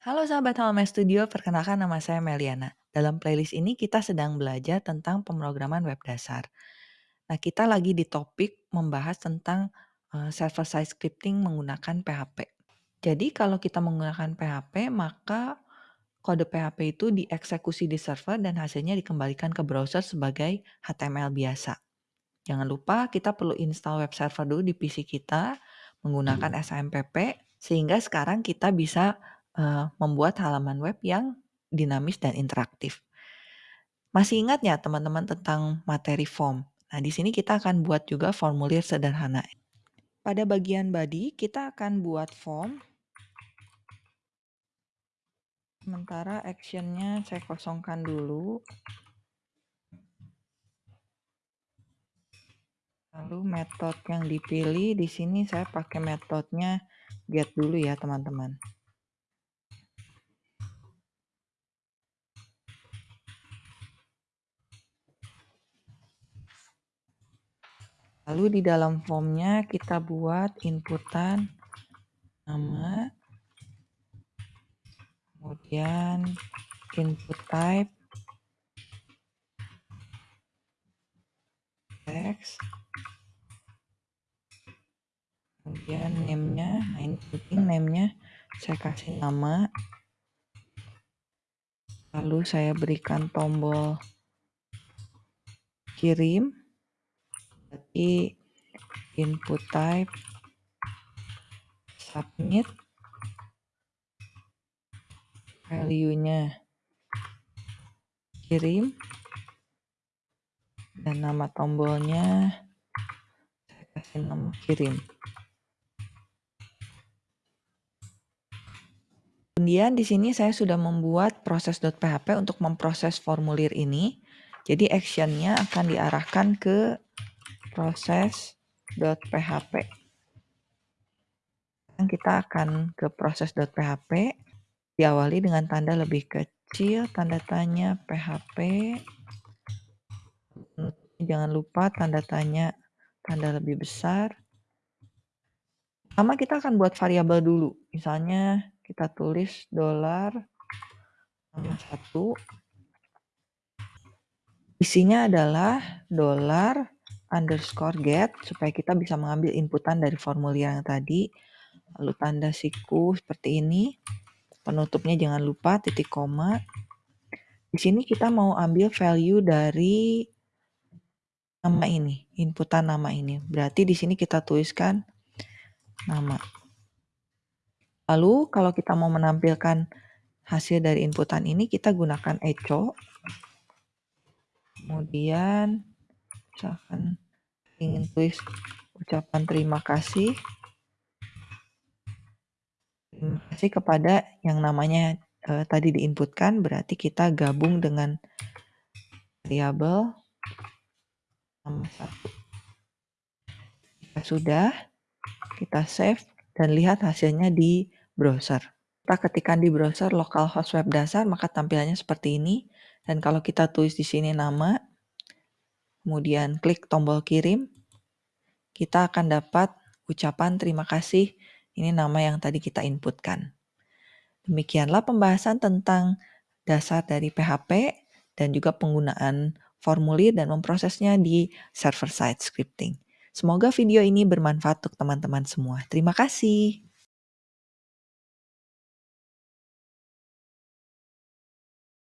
Halo sahabat Halaman Studio, perkenalkan nama saya Meliana. Dalam playlist ini kita sedang belajar tentang pemrograman web dasar. Nah, kita lagi di topik membahas tentang uh, server-side scripting menggunakan PHP. Jadi kalau kita menggunakan PHP, maka kode PHP itu dieksekusi di server dan hasilnya dikembalikan ke browser sebagai HTML biasa. Jangan lupa kita perlu install web server dulu di PC kita menggunakan SMPP sehingga sekarang kita bisa uh, membuat halaman web yang dinamis dan interaktif. Masih ingat ya teman-teman tentang materi form? Nah, di sini kita akan buat juga formulir sederhana. Pada bagian body, kita akan buat form. Sementara actionnya saya kosongkan dulu. Lalu metode yang dipilih di sini saya pakai metodenya get dulu ya teman-teman. Lalu di dalam formnya kita buat inputan nama, kemudian input type, text, kemudian name-nya, nah ini penting name-nya saya kasih nama, lalu saya berikan tombol kirim, berarti input type submit value-nya kirim dan nama tombolnya saya kasih nama kirim Kemudian di sini saya sudah membuat proses.php untuk memproses formulir ini. Jadi actionnya akan diarahkan ke proses.php. Kita akan ke proses.php, diawali dengan tanda lebih kecil, tanda tanya PHP. Jangan lupa tanda tanya tanda lebih besar. Pertama kita akan buat variabel dulu. Misalnya kita tulis dolar satu. Isinya adalah dolar underscore get supaya kita bisa mengambil inputan dari formulir yang tadi. Lalu tanda siku seperti ini. Penutupnya jangan lupa titik koma. Di sini kita mau ambil value dari nama ini, inputan nama ini. Berarti di sini kita tuliskan nama. Lalu kalau kita mau menampilkan hasil dari inputan ini, kita gunakan echo. Kemudian misalkan ingin tulis ucapan terima kasih. Terima kasih kepada yang namanya uh, tadi diinputkan berarti kita gabung dengan variabel nama satu. Sudah kita save dan lihat hasilnya di browser. Kita ketikkan di browser localhost web dasar maka tampilannya seperti ini. Dan kalau kita tulis di sini nama kemudian klik tombol kirim, kita akan dapat ucapan terima kasih. Ini nama yang tadi kita inputkan. Demikianlah pembahasan tentang dasar dari PHP dan juga penggunaan formulir dan memprosesnya di server-side scripting. Semoga video ini bermanfaat untuk teman-teman semua. Terima kasih.